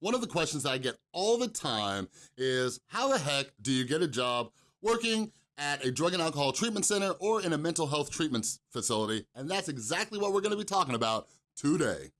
One of the questions that I get all the time is, how the heck do you get a job working at a drug and alcohol treatment center or in a mental health treatment facility? And that's exactly what we're gonna be talking about today.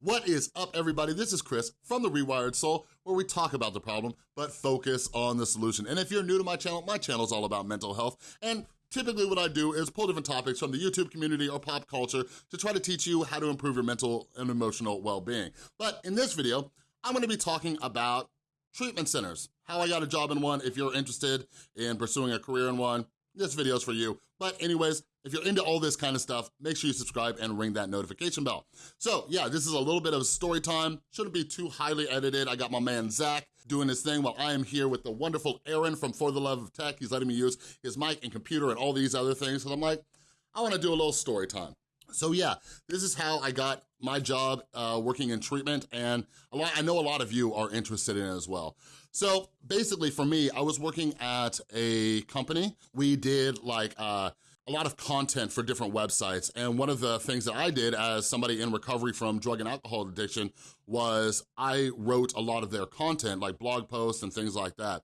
What is up, everybody? This is Chris from The Rewired Soul, where we talk about the problem, but focus on the solution. And if you're new to my channel, my channel is all about mental health, and typically what I do is pull different topics from the YouTube community or pop culture to try to teach you how to improve your mental and emotional well-being. But in this video, I'm gonna be talking about treatment centers, how I got a job in one if you're interested in pursuing a career in one, this video's for you. But anyways, if you're into all this kind of stuff, make sure you subscribe and ring that notification bell. So yeah, this is a little bit of story time. Shouldn't be too highly edited. I got my man Zach doing his thing while I am here with the wonderful Aaron from For the Love of Tech. He's letting me use his mic and computer and all these other things. So I'm like, I wanna do a little story time. So yeah, this is how I got my job uh, working in treatment and lot, I know a lot of you are interested in it as well. So basically for me, I was working at a company. We did like uh, a lot of content for different websites. And one of the things that I did as somebody in recovery from drug and alcohol addiction was I wrote a lot of their content, like blog posts and things like that.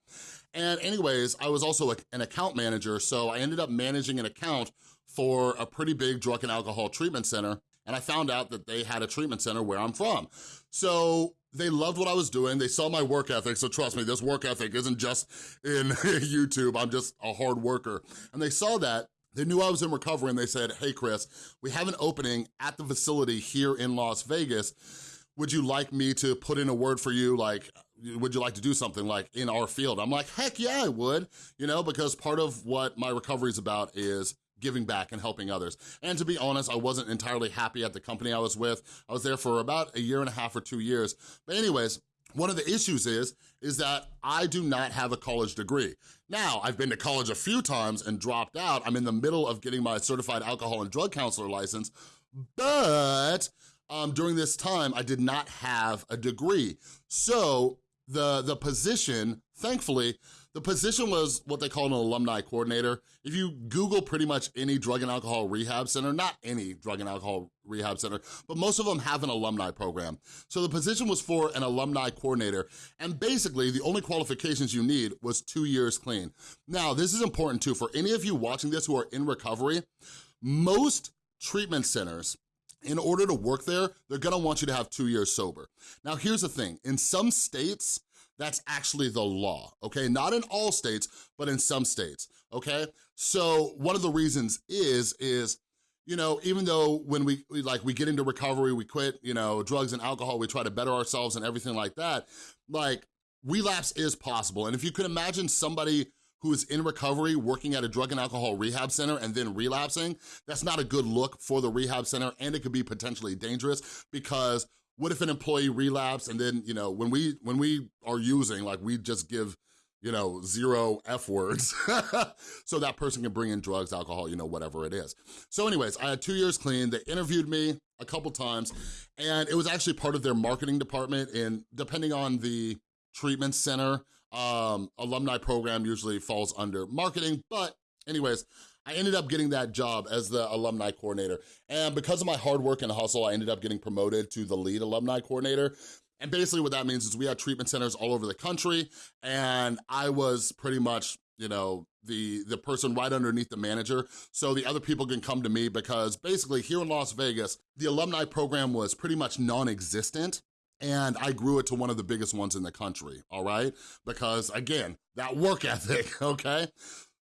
And anyways, I was also a, an account manager, so I ended up managing an account for a pretty big drug and alcohol treatment center and I found out that they had a treatment center where I'm from. So they loved what I was doing. They saw my work ethic. So trust me, this work ethic isn't just in YouTube. I'm just a hard worker. And they saw that they knew I was in recovery and they said, hey, Chris, we have an opening at the facility here in Las Vegas. Would you like me to put in a word for you? Like, would you like to do something like in our field? I'm like, heck yeah, I would, you know, because part of what my recovery is about is giving back and helping others. And to be honest, I wasn't entirely happy at the company I was with. I was there for about a year and a half or two years. But anyways, one of the issues is, is that I do not have a college degree. Now, I've been to college a few times and dropped out. I'm in the middle of getting my certified alcohol and drug counselor license, but um, during this time, I did not have a degree. So the, the position, thankfully, the position was what they call an alumni coordinator. If you Google pretty much any drug and alcohol rehab center, not any drug and alcohol rehab center, but most of them have an alumni program. So the position was for an alumni coordinator. And basically the only qualifications you need was two years clean. Now, this is important too. For any of you watching this who are in recovery, most treatment centers, in order to work there, they're gonna want you to have two years sober. Now, here's the thing. In some states, that's actually the law, okay? Not in all states, but in some states, okay? So one of the reasons is, is you know, even though when we, we, like we get into recovery, we quit, you know, drugs and alcohol, we try to better ourselves and everything like that, like relapse is possible. And if you could imagine somebody who is in recovery working at a drug and alcohol rehab center and then relapsing, that's not a good look for the rehab center and it could be potentially dangerous because what if an employee relapse and then, you know, when we when we are using, like we just give, you know, zero F words so that person can bring in drugs, alcohol, you know, whatever it is. So anyways, I had two years clean. They interviewed me a couple times and it was actually part of their marketing department and depending on the treatment center, um, alumni program usually falls under marketing, but anyways, I ended up getting that job as the alumni coordinator. And because of my hard work and hustle, I ended up getting promoted to the lead alumni coordinator. And basically what that means is we had treatment centers all over the country and I was pretty much, you know, the, the person right underneath the manager. So the other people can come to me because basically here in Las Vegas, the alumni program was pretty much non-existent and I grew it to one of the biggest ones in the country, all right? Because again, that work ethic, okay?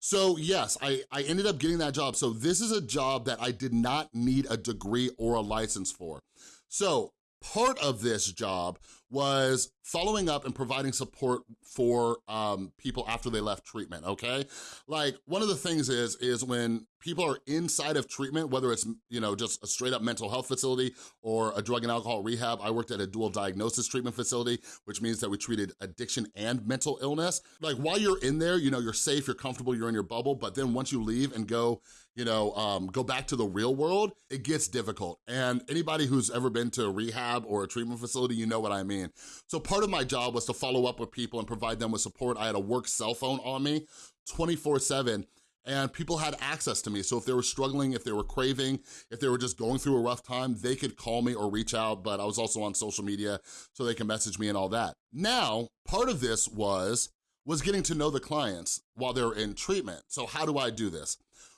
So yes, I, I ended up getting that job. So this is a job that I did not need a degree or a license for. So part of this job was following up and providing support for um, people after they left treatment, okay? Like, one of the things is, is when people are inside of treatment, whether it's, you know, just a straight up mental health facility or a drug and alcohol rehab, I worked at a dual diagnosis treatment facility, which means that we treated addiction and mental illness. Like, while you're in there, you know, you're safe, you're comfortable, you're in your bubble, but then once you leave and go you know, um, go back to the real world, it gets difficult. And anybody who's ever been to a rehab or a treatment facility, you know what I mean. So part of my job was to follow up with people and provide them with support. I had a work cell phone on me 24 seven and people had access to me. So if they were struggling, if they were craving, if they were just going through a rough time, they could call me or reach out, but I was also on social media so they can message me and all that. Now, part of this was, was getting to know the clients while they're in treatment. So how do I do this?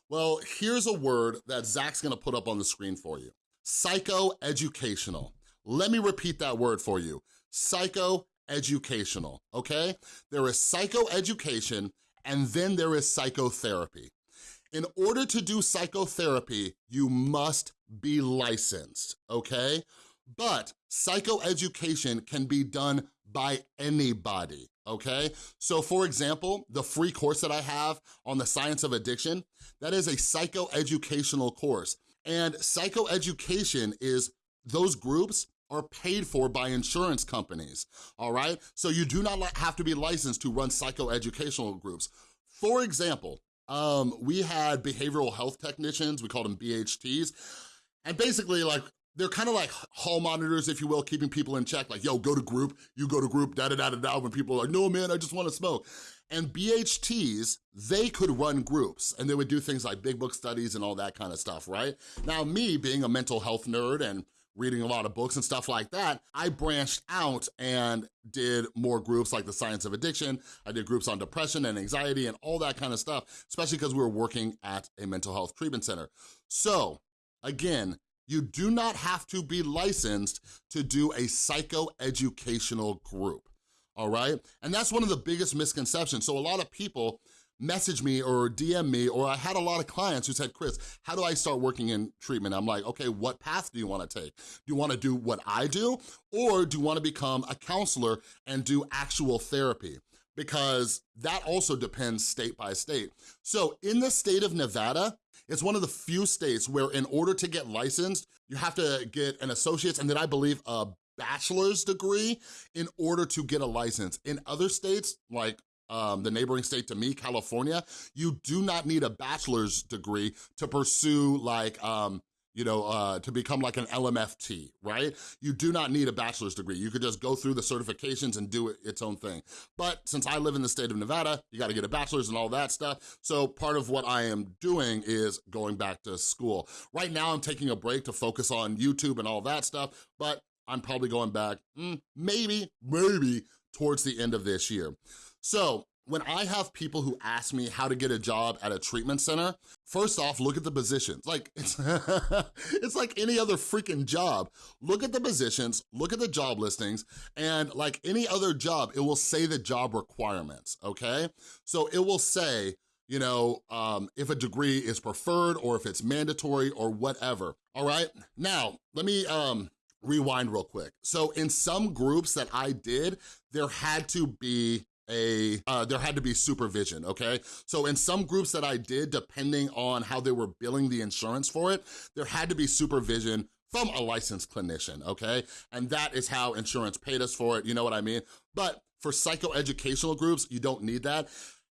Well, here's a word that Zach's gonna put up on the screen for you. Psychoeducational. Let me repeat that word for you. Psychoeducational, okay? There is psychoeducation and then there is psychotherapy. In order to do psychotherapy, you must be licensed, okay? But psychoeducation can be done by anybody, okay? So for example, the free course that I have on the science of addiction, that is a psychoeducational course. And psychoeducation is those groups are paid for by insurance companies, all right? So you do not have to be licensed to run psychoeducational groups. For example, um, we had behavioral health technicians, we called them BHTs, and basically like, they're kind of like hall monitors, if you will, keeping people in check, like, yo, go to group, you go to group, da-da-da-da-da, when people are like, no, man, I just wanna smoke. And BHTs, they could run groups and they would do things like big book studies and all that kind of stuff, right? Now me being a mental health nerd and reading a lot of books and stuff like that, I branched out and did more groups like the science of addiction. I did groups on depression and anxiety and all that kind of stuff, especially because we were working at a mental health treatment center. So again, you do not have to be licensed to do a psychoeducational group, all right? And that's one of the biggest misconceptions. So a lot of people message me or DM me, or I had a lot of clients who said, Chris, how do I start working in treatment? I'm like, okay, what path do you wanna take? Do you wanna do what I do? Or do you wanna become a counselor and do actual therapy? Because that also depends state by state. So in the state of Nevada, it's one of the few states where in order to get licensed, you have to get an associate's and then I believe a bachelor's degree in order to get a license. In other states, like um, the neighboring state to me, California, you do not need a bachelor's degree to pursue like, um, you know, uh, to become like an LMFT, right? You do not need a bachelor's degree. You could just go through the certifications and do it, its own thing. But since I live in the state of Nevada, you gotta get a bachelor's and all that stuff. So part of what I am doing is going back to school. Right now, I'm taking a break to focus on YouTube and all that stuff, but I'm probably going back, mm, maybe, maybe towards the end of this year. So when I have people who ask me how to get a job at a treatment center, first off, look at the positions. Like, it's, it's like any other freaking job. Look at the positions, look at the job listings, and like any other job, it will say the job requirements, okay? So it will say, you know, um, if a degree is preferred or if it's mandatory or whatever, all right? Now, let me um, rewind real quick. So in some groups that I did, there had to be a, uh, there had to be supervision, okay? So in some groups that I did, depending on how they were billing the insurance for it, there had to be supervision from a licensed clinician, okay? And that is how insurance paid us for it, you know what I mean? But for psychoeducational groups, you don't need that.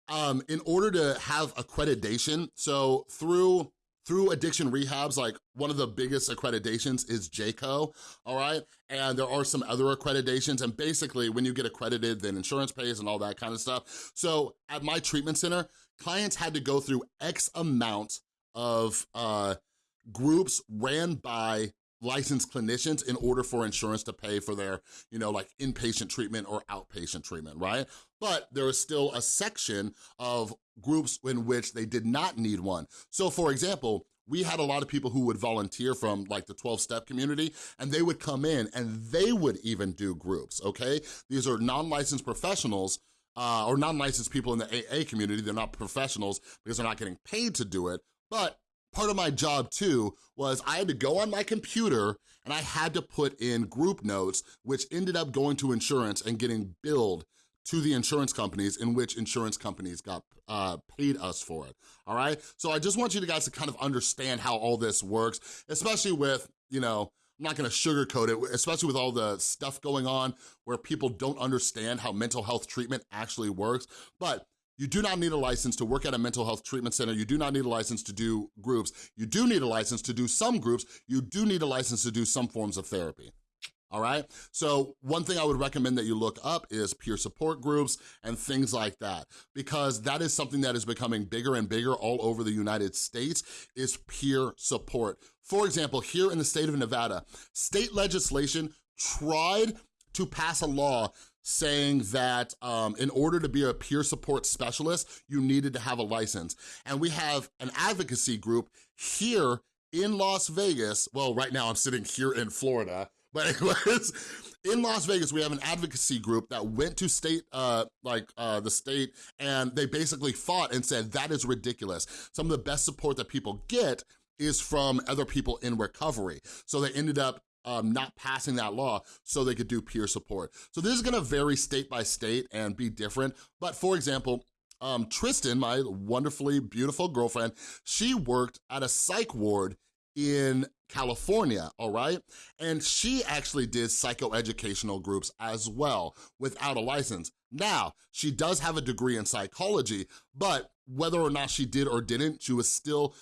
Um, in order to have accreditation, so through through addiction rehabs, like one of the biggest accreditations is JCAHO, all right? And there are some other accreditations, and basically when you get accredited, then insurance pays and all that kind of stuff. So at my treatment center, clients had to go through X amount of uh, groups ran by licensed clinicians in order for insurance to pay for their, you know, like inpatient treatment or outpatient treatment, right? But there is still a section of groups in which they did not need one. So for example, we had a lot of people who would volunteer from like the 12-step community and they would come in and they would even do groups, okay? These are non-licensed professionals uh, or non-licensed people in the AA community, they're not professionals because they're not getting paid to do it, but part of my job too was I had to go on my computer and I had to put in group notes, which ended up going to insurance and getting billed to the insurance companies in which insurance companies got uh, paid us for it, all right? So I just want you guys to kind of understand how all this works, especially with, you know, I'm not gonna sugarcoat it, especially with all the stuff going on where people don't understand how mental health treatment actually works. But you do not need a license to work at a mental health treatment center. You do not need a license to do groups. You do need a license to do some groups. You do need a license to do some forms of therapy. all right? So one thing I would recommend that you look up is peer support groups and things like that, because that is something that is becoming bigger and bigger all over the United States, is peer support. For example, here in the state of Nevada, state legislation tried to pass a law saying that um, in order to be a peer support specialist, you needed to have a license. And we have an advocacy group here in Las Vegas, well, right now I'm sitting here in Florida, but anyways, in Las Vegas, we have an advocacy group that went to state, uh, like uh, the state, and they basically fought and said, that is ridiculous. Some of the best support that people get is from other people in recovery. So they ended up um, not passing that law so they could do peer support. So this is gonna vary state by state and be different. But for example, um, Tristan, my wonderfully beautiful girlfriend, she worked at a psych ward in California, all right? And she actually did psychoeducational groups as well without a license. Now, she does have a degree in psychology, but whether or not she did or didn't, she was still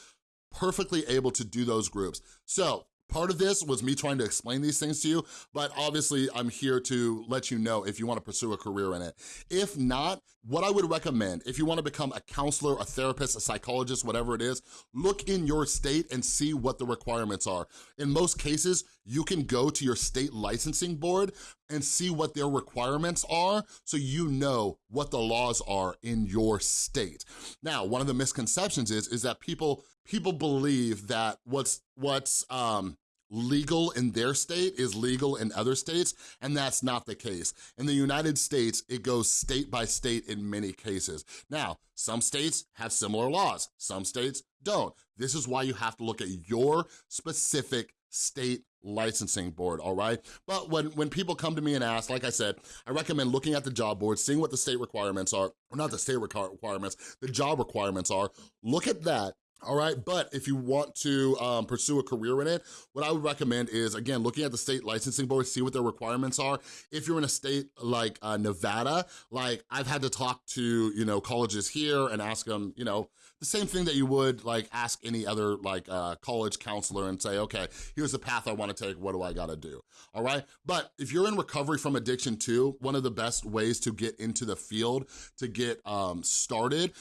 perfectly able to do those groups. So Part of this was me trying to explain these things to you, but obviously I'm here to let you know if you wanna pursue a career in it. If not, what I would recommend, if you wanna become a counselor, a therapist, a psychologist, whatever it is, look in your state and see what the requirements are. In most cases, you can go to your state licensing board and see what their requirements are so you know what the laws are in your state. Now, one of the misconceptions is, is that people people believe that what's what's um legal in their state is legal in other states, and that's not the case. In the United States, it goes state by state in many cases. Now, some states have similar laws, some states don't. This is why you have to look at your specific state licensing board, all right? But when, when people come to me and ask, like I said, I recommend looking at the job board, seeing what the state requirements are, or not the state requirements, the job requirements are, look at that, all right? But if you want to um, pursue a career in it, what I would recommend is, again, looking at the state licensing board, see what their requirements are. If you're in a state like uh, Nevada, like I've had to talk to, you know, colleges here and ask them, you know, the same thing that you would like ask any other like uh, college counselor and say, okay, here's the path I wanna take, what do I gotta do, all right? But if you're in recovery from addiction too, one of the best ways to get into the field, to get um, started,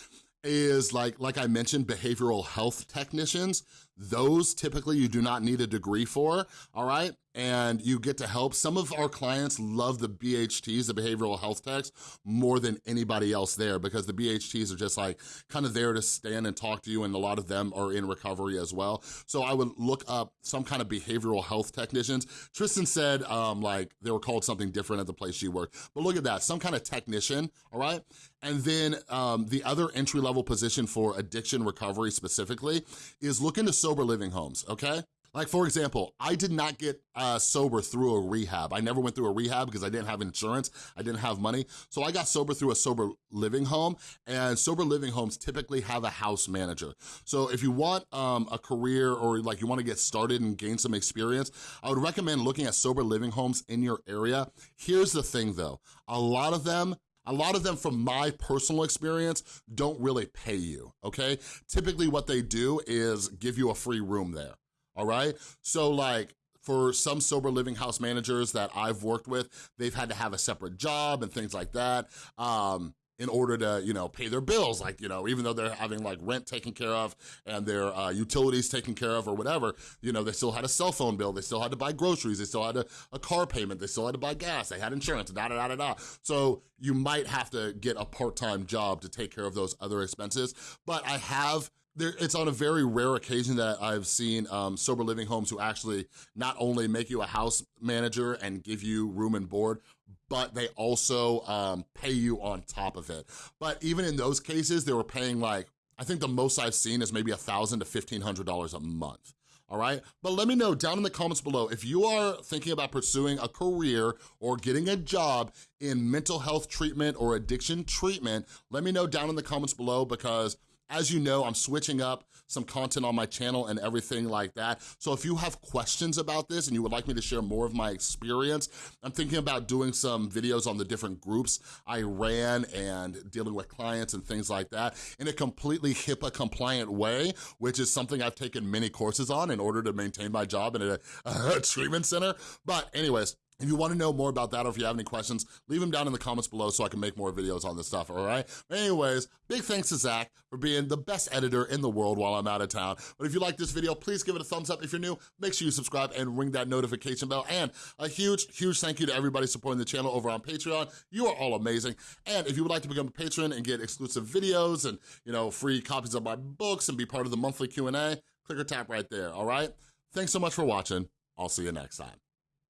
is like, like I mentioned, behavioral health technicians. Those typically you do not need a degree for, all right? And you get to help. Some of our clients love the BHTs, the behavioral health techs, more than anybody else there because the BHTs are just like kind of there to stand and talk to you and a lot of them are in recovery as well. So I would look up some kind of behavioral health technicians. Tristan said um, like they were called something different at the place she worked, but look at that, some kind of technician, all right? And then um, the other entry-level position for addiction recovery specifically is look into sober living homes, okay? Like for example, I did not get uh, sober through a rehab. I never went through a rehab because I didn't have insurance, I didn't have money. So I got sober through a sober living home and sober living homes typically have a house manager. So if you want um, a career or like you wanna get started and gain some experience, I would recommend looking at sober living homes in your area. Here's the thing though, a lot of them a lot of them, from my personal experience, don't really pay you, okay? Typically what they do is give you a free room there, all right? So like, for some sober living house managers that I've worked with, they've had to have a separate job and things like that. Um, in order to, you know, pay their bills, like, you know, even though they're having like rent taken care of and their uh, utilities taken care of or whatever, you know, they still had a cell phone bill, they still had to buy groceries, they still had a, a car payment, they still had to buy gas, they had insurance, da da da da da. So you might have to get a part-time job to take care of those other expenses, but I have there, it's on a very rare occasion that I've seen um, sober living homes who actually not only make you a house manager and give you room and board, but they also um, pay you on top of it. But even in those cases, they were paying like, I think the most I've seen is maybe a thousand to $1,500 a month all right? But let me know down in the comments below if you are thinking about pursuing a career or getting a job in mental health treatment or addiction treatment, let me know down in the comments below because as you know, I'm switching up some content on my channel and everything like that. So if you have questions about this and you would like me to share more of my experience, I'm thinking about doing some videos on the different groups I ran and dealing with clients and things like that in a completely HIPAA compliant way, which is something I've taken many courses on in order to maintain my job in a, a treatment center. But anyways, If you wanna know more about that or if you have any questions, leave them down in the comments below so I can make more videos on this stuff, all right? Anyways, big thanks to Zach for being the best editor in the world while I'm out of town. But if you like this video, please give it a thumbs up. If you're new, make sure you subscribe and ring that notification bell. And a huge, huge thank you to everybody supporting the channel over on Patreon. You are all amazing. And if you would like to become a patron and get exclusive videos and, you know, free copies of my books and be part of the monthly Q&A, click or tap right there, all right? Thanks so much for watching. I'll see you next time.